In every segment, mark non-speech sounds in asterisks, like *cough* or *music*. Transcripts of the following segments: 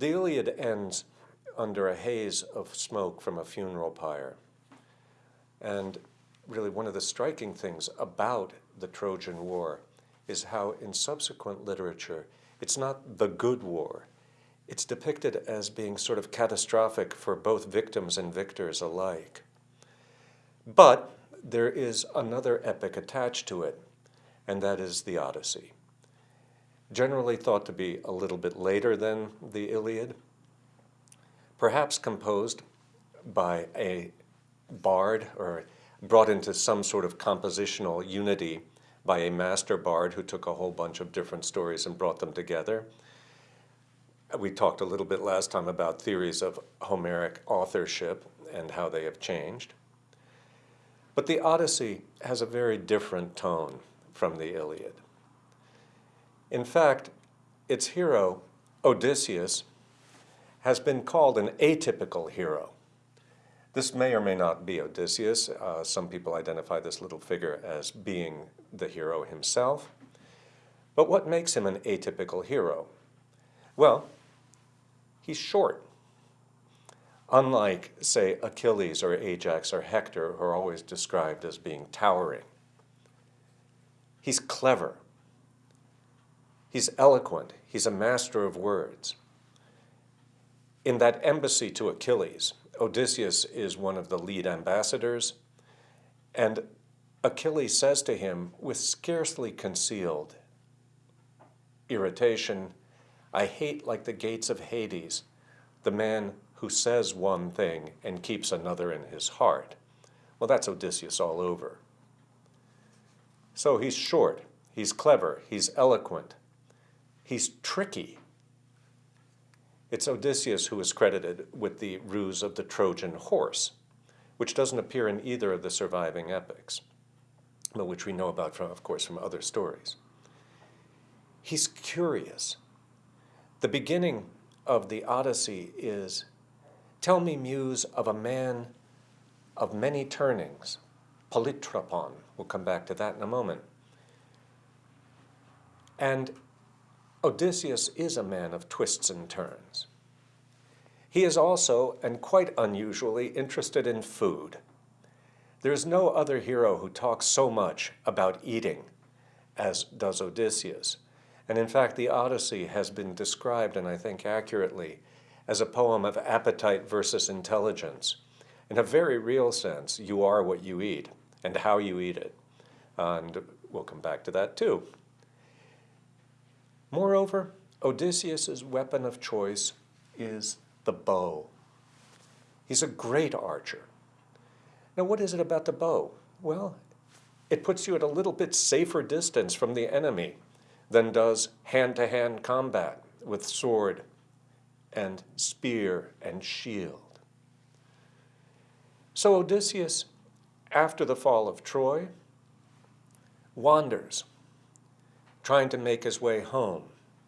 The Iliad ends under a haze of smoke from a funeral pyre. And really one of the striking things about the Trojan War is how in subsequent literature, it's not the good war. It's depicted as being sort of catastrophic for both victims and victors alike. But there is another epic attached to it, and that is the Odyssey. Generally thought to be a little bit later than the Iliad, perhaps composed by a bard or brought into some sort of compositional unity by a master bard who took a whole bunch of different stories and brought them together. We talked a little bit last time about theories of Homeric authorship and how they have changed. But the Odyssey has a very different tone from the Iliad. In fact, its hero, Odysseus, has been called an atypical hero. This may or may not be Odysseus. Uh, some people identify this little figure as being the hero himself. But what makes him an atypical hero? Well, he's short. Unlike, say, Achilles or Ajax or Hector, who are always described as being towering. He's clever. He's eloquent. He's a master of words. In that embassy to Achilles, Odysseus is one of the lead ambassadors, and Achilles says to him with scarcely concealed irritation, I hate like the gates of Hades, the man who says one thing and keeps another in his heart. Well, that's Odysseus all over. So he's short, he's clever, he's eloquent, he's tricky, it's Odysseus who is credited with the ruse of the Trojan horse, which doesn't appear in either of the surviving epics, but which we know about, from, of course, from other stories. He's curious. The beginning of the Odyssey is, tell me, muse, of a man of many turnings, polytropon. We'll come back to that in a moment. And Odysseus is a man of twists and turns. He is also, and quite unusually, interested in food. There is no other hero who talks so much about eating as does Odysseus. And in fact, the Odyssey has been described, and I think accurately, as a poem of appetite versus intelligence. In a very real sense, you are what you eat and how you eat it. And we'll come back to that too. Moreover, Odysseus's weapon of choice is the bow. He's a great archer. Now, what is it about the bow? Well, it puts you at a little bit safer distance from the enemy than does hand-to-hand -hand combat with sword and spear and shield. So Odysseus, after the fall of Troy, wanders trying to make his way home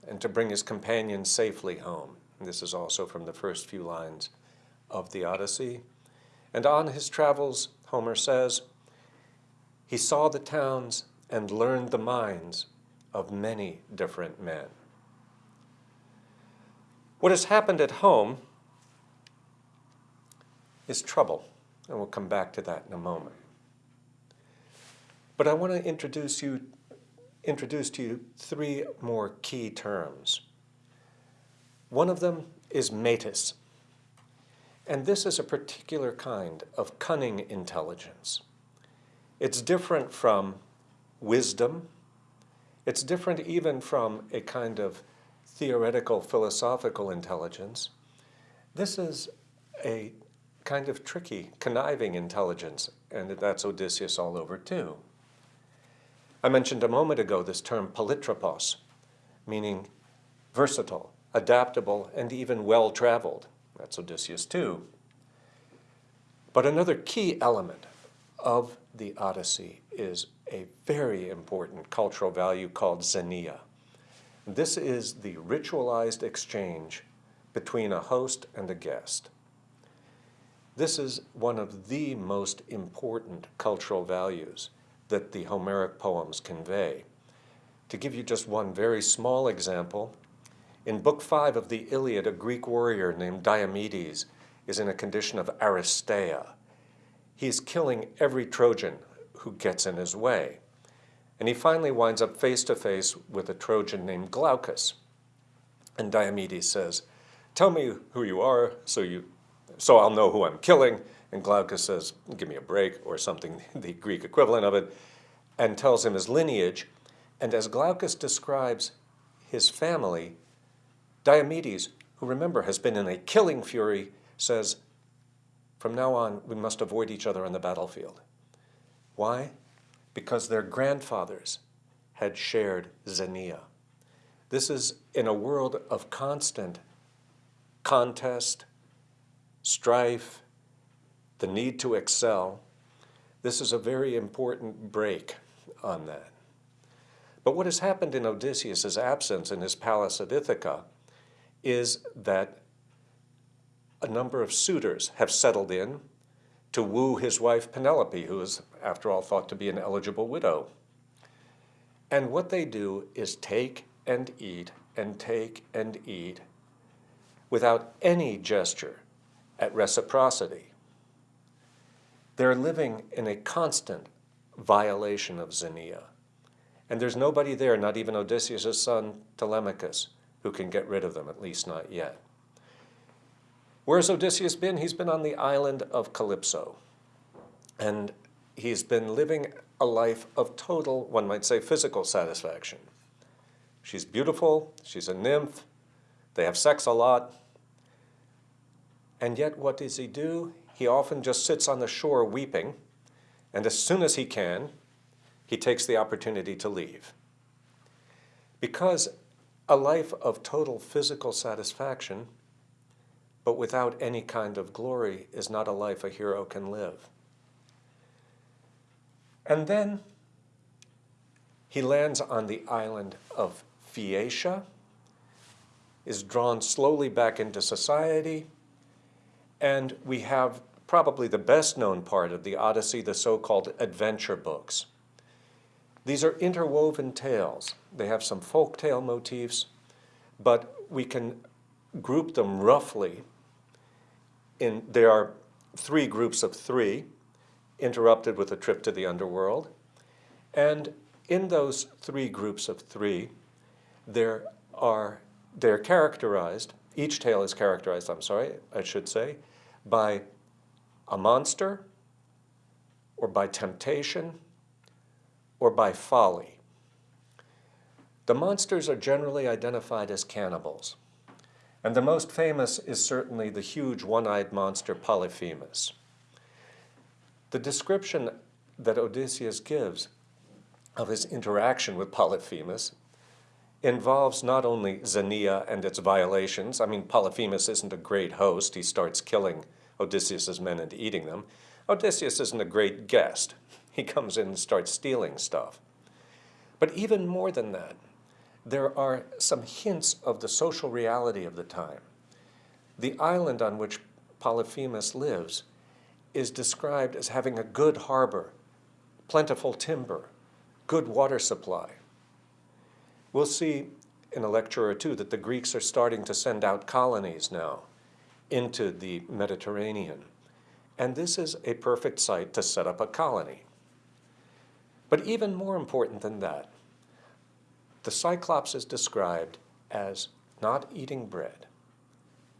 and to bring his companions safely home. And this is also from the first few lines of the Odyssey. And on his travels, Homer says, he saw the towns and learned the minds of many different men. What has happened at home is trouble, and we'll come back to that in a moment. But I want to introduce you introduce to you three more key terms. One of them is metis. And this is a particular kind of cunning intelligence. It's different from wisdom. It's different even from a kind of theoretical philosophical intelligence. This is a kind of tricky, conniving intelligence, and that's Odysseus all over too. I mentioned a moment ago this term polytropos, meaning versatile, adaptable, and even well-traveled. That's Odysseus too. But another key element of the Odyssey is a very important cultural value called xenia. This is the ritualized exchange between a host and a guest. This is one of the most important cultural values that the Homeric poems convey. To give you just one very small example, In Book 5 of the Iliad, a Greek warrior named Diomedes is in a condition of aristeia. He's killing every Trojan who gets in his way. And he finally winds up face to face with a Trojan named Glaucus. And Diomedes says, tell me who you are so, you, so I'll know who I'm killing. And Glaucus says, give me a break, or something, *laughs* the Greek equivalent of it, and tells him his lineage. And as Glaucus describes his family, Diomedes, who remember has been in a killing fury, says, from now on, we must avoid each other on the battlefield. Why? Because their grandfathers had shared Xenia. This is in a world of constant contest, strife, the need to excel. This is a very important brake on that. But what has happened in Odysseus' absence in his palace at Ithaca is that a number of suitors have settled in to woo his wife Penelope, who is, after all, thought to be an eligible widow. And what they do is take and eat and take and eat without any gesture at reciprocity. They're living in a constant violation of Xenia. And there's nobody there, not even Odysseus' son Telemachus, who can get rid of them, at least not yet. Where's Odysseus been? He's been on the island of Calypso. And he's been living a life of total, one might say, physical satisfaction. She's beautiful, she's a nymph, they have sex a lot. And yet what does he do? He often just sits on the shore weeping, and as soon as he can, he takes the opportunity to leave. Because a life of total physical satisfaction but without any kind of glory is not a life a hero can live. And then he lands on the island of Phaeacia, is drawn slowly back into society, and we have probably the best known part of the Odyssey, the so-called adventure books. These are interwoven tales. They have some folk tale motifs, but we can group them roughly in, there are three groups of three, interrupted with a trip to the underworld. And in those three groups of three, there are, they're characterized, each tale is characterized, I'm sorry, I should say, by a monster, or by temptation, or by folly. The monsters are generally identified as cannibals. And the most famous is certainly the huge one-eyed monster Polyphemus. The description that Odysseus gives of his interaction with Polyphemus involves not only Xenia and its violations. I mean, Polyphemus isn't a great host. He starts killing Odysseus's men and eating them. Odysseus isn't a great guest. He comes in and starts stealing stuff. But even more than that, there are some hints of the social reality of the time. The island on which Polyphemus lives is described as having a good harbor, plentiful timber, good water supply. We'll see in a lecture or two that the Greeks are starting to send out colonies now into the Mediterranean. And this is a perfect site to set up a colony. But even more important than that, the Cyclops is described as not eating bread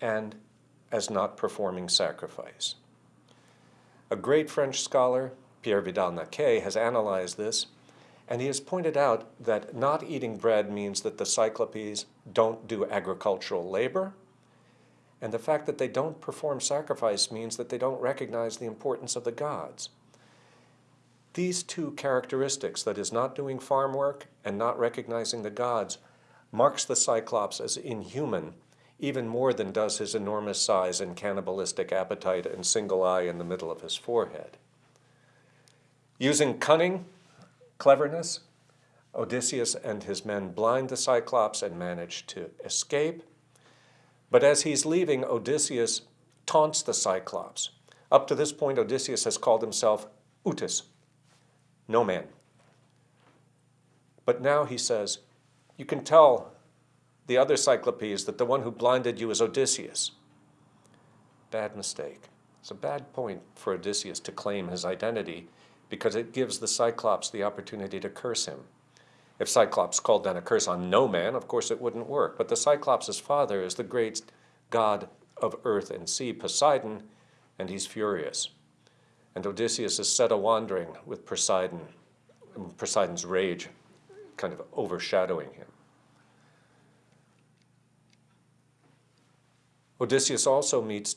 and as not performing sacrifice. A great French scholar, Pierre Vidal-Naquet, has analyzed this, and he has pointed out that not eating bread means that the Cyclopes don't do agricultural labor, and the fact that they don't perform sacrifice means that they don't recognize the importance of the gods. These two characteristics, that is not doing farm work and not recognizing the gods, marks the Cyclops as inhuman even more than does his enormous size and cannibalistic appetite and single eye in the middle of his forehead. Using cunning, cleverness, Odysseus and his men blind the Cyclops and manage to escape. But as he's leaving, Odysseus taunts the Cyclops. Up to this point, Odysseus has called himself Outis, no man. But now he says, you can tell the other Cyclopes that the one who blinded you is Odysseus. Bad mistake. It's a bad point for Odysseus to claim his identity because it gives the Cyclops the opportunity to curse him. If Cyclops called down a curse on no man, of course it wouldn't work. But the Cyclops' father is the great god of earth and sea, Poseidon, and he's furious. And Odysseus is set a wandering with Poseidon, Poseidon's rage kind of overshadowing him. Odysseus also meets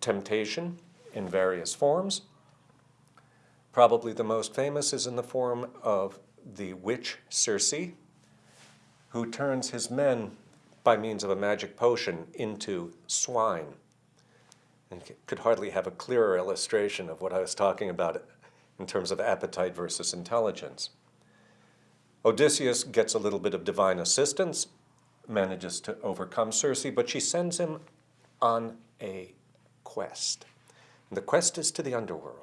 temptation in various forms. Probably the most famous is in the form of the witch Circe, who turns his men by means of a magic potion into swine. And could hardly have a clearer illustration of what I was talking about in terms of appetite versus intelligence. Odysseus gets a little bit of divine assistance, manages to overcome Circe, but she sends him on a quest. And the quest is to the underworld.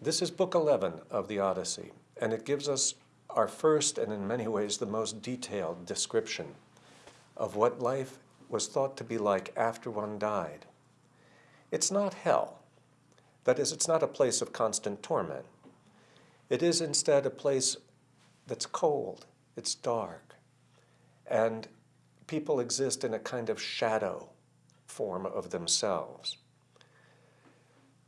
This is book 11 of the Odyssey, and it gives us our first and in many ways the most detailed description of what life was thought to be like after one died. It's not hell. That is, it's not a place of constant torment. It is instead a place that's cold, it's dark, and people exist in a kind of shadow form of themselves.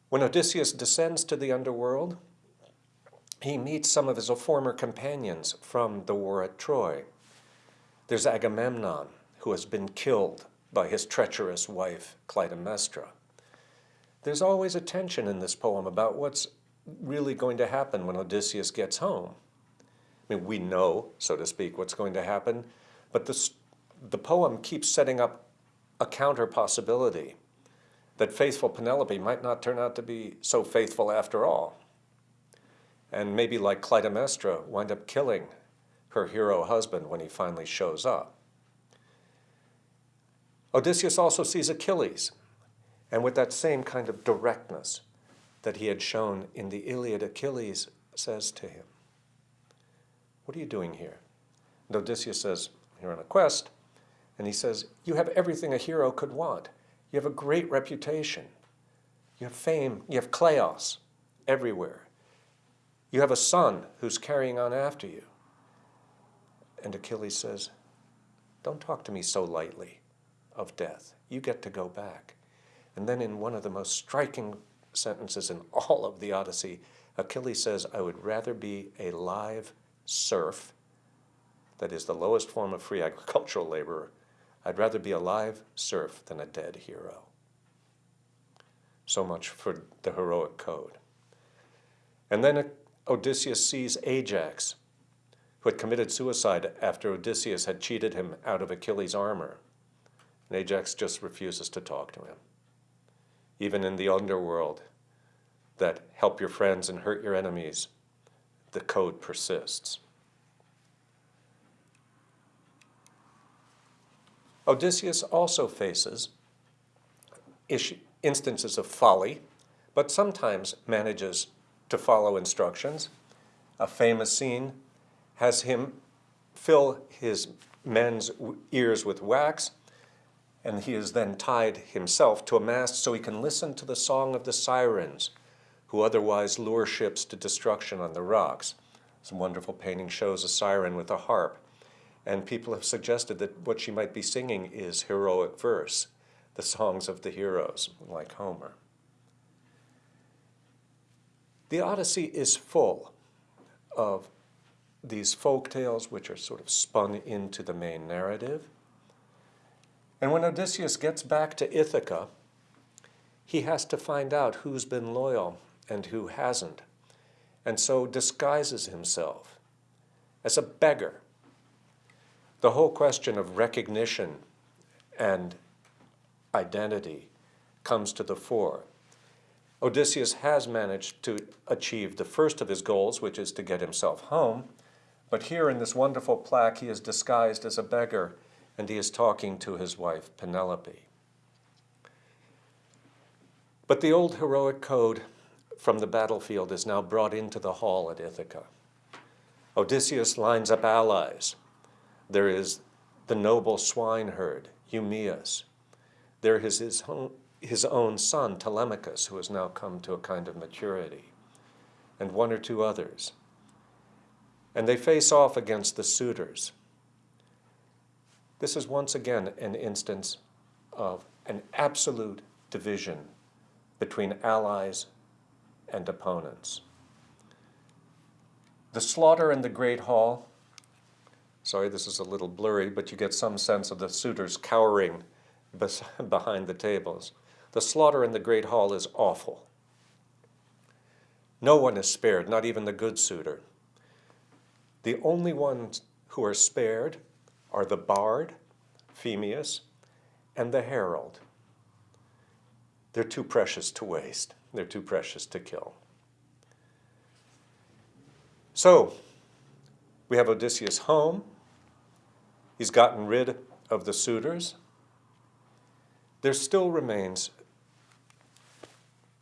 When Odysseus descends to the underworld, he meets some of his former companions from the war at Troy. There's Agamemnon, who has been killed by his treacherous wife, Clytemnestra. There's always a tension in this poem about what's really going to happen when Odysseus gets home. I mean, we know, so to speak, what's going to happen, but this, the poem keeps setting up a counter possibility that faithful Penelope might not turn out to be so faithful after all. And maybe like Clytemnestra, wind up killing her hero husband when he finally shows up. Odysseus also sees Achilles, and with that same kind of directness that he had shown in the Iliad, Achilles says to him, What are you doing here? And Odysseus says, You're on a quest. And he says, You have everything a hero could want. You have a great reputation. You have fame. You have kleos everywhere. You have a son who's carrying on after you. And Achilles says, Don't talk to me so lightly of death. You get to go back. And then in one of the most striking sentences in all of the Odyssey, Achilles says, I would rather be a live serf, that is the lowest form of free agricultural labor. I'd rather be a live serf than a dead hero. So much for the heroic code. And then Odysseus sees Ajax, who had committed suicide after Odysseus had cheated him out of Achilles' armor. And Ajax just refuses to talk to him. Even in the underworld, that help your friends and hurt your enemies, the code persists. Odysseus also faces instances of folly, but sometimes manages to follow instructions. A famous scene has him fill his men's ears with wax and he is then tied himself to a mast so he can listen to the song of the sirens, who otherwise lure ships to destruction on the rocks. Some wonderful painting shows a siren with a harp, and people have suggested that what she might be singing is heroic verse, the songs of the heroes, like Homer. The Odyssey is full of these folk tales which are sort of spun into the main narrative. And when Odysseus gets back to Ithaca, he has to find out who's been loyal and who hasn't, and so disguises himself as a beggar. The whole question of recognition and identity comes to the fore. Odysseus has managed to achieve the first of his goals, which is to get himself home, but here in this wonderful plaque he is disguised as a beggar and he is talking to his wife, Penelope. But the old heroic code from the battlefield is now brought into the hall at Ithaca. Odysseus lines up allies. There is the noble swineherd, Eumaeus. There is his own, his own son, Telemachus, who has now come to a kind of maturity, and one or two others. And they face off against the suitors. This is once again an instance of an absolute division between allies and opponents. The slaughter in the Great Hall, sorry, this is a little blurry, but you get some sense of the suitors cowering *laughs* behind the tables. The slaughter in the Great Hall is awful. No one is spared, not even the good suitor. The only ones who are spared are the bard, Phemius, and the herald. They're too precious to waste. They're too precious to kill. So, we have Odysseus home. He's gotten rid of the suitors. There still remains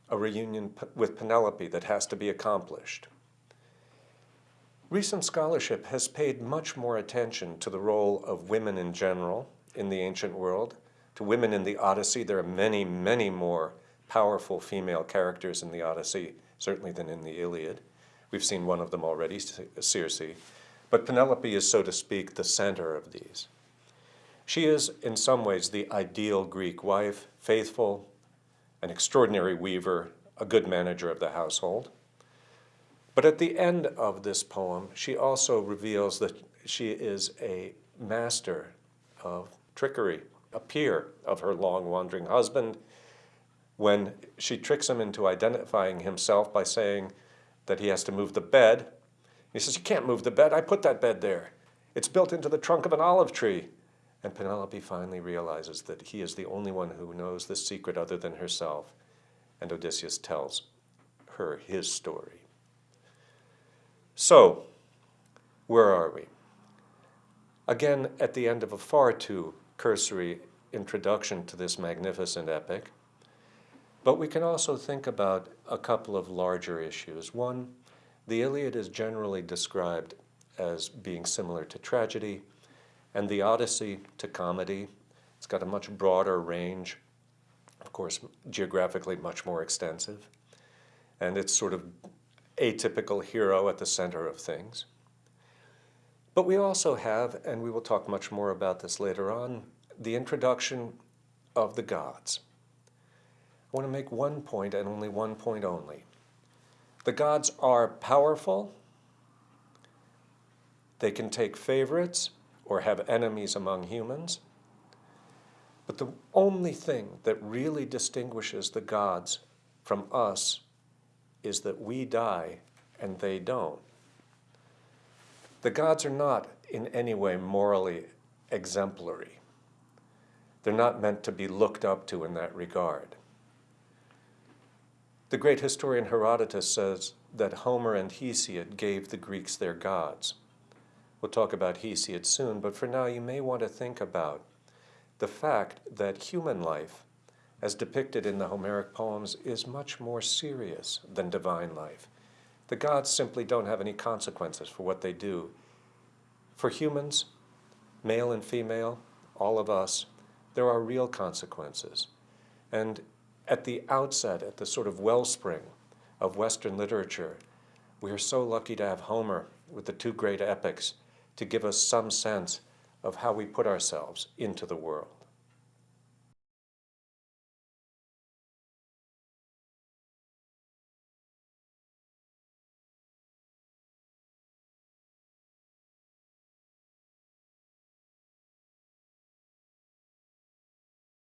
a reunion with Penelope that has to be accomplished. Recent scholarship has paid much more attention to the role of women in general in the ancient world, to women in the Odyssey. There are many, many more powerful female characters in the Odyssey, certainly than in the Iliad. We've seen one of them already, Circe. But Penelope is, so to speak, the center of these. She is, in some ways, the ideal Greek wife, faithful, an extraordinary weaver, a good manager of the household. But at the end of this poem, she also reveals that she is a master of trickery, a peer of her long wandering husband, when she tricks him into identifying himself by saying that he has to move the bed. He says, you can't move the bed, I put that bed there. It's built into the trunk of an olive tree. And Penelope finally realizes that he is the only one who knows the secret other than herself. And Odysseus tells her his story. So, where are we? Again, at the end of a far too cursory introduction to this magnificent epic, but we can also think about a couple of larger issues. One, the Iliad is generally described as being similar to tragedy, and the Odyssey to comedy. It's got a much broader range, of course, geographically much more extensive, and it's sort of atypical hero at the center of things. But we also have, and we will talk much more about this later on, the introduction of the gods. I want to make one point and only one point only. The gods are powerful. They can take favorites or have enemies among humans. But the only thing that really distinguishes the gods from us is that we die and they don't. The gods are not in any way morally exemplary. They're not meant to be looked up to in that regard. The great historian Herodotus says that Homer and Hesiod gave the Greeks their gods. We'll talk about Hesiod soon, but for now you may want to think about the fact that human life, as depicted in the Homeric poems, is much more serious than divine life. The gods simply don't have any consequences for what they do. For humans, male and female, all of us, there are real consequences. And at the outset, at the sort of wellspring of Western literature, we are so lucky to have Homer with the two great epics to give us some sense of how we put ourselves into the world.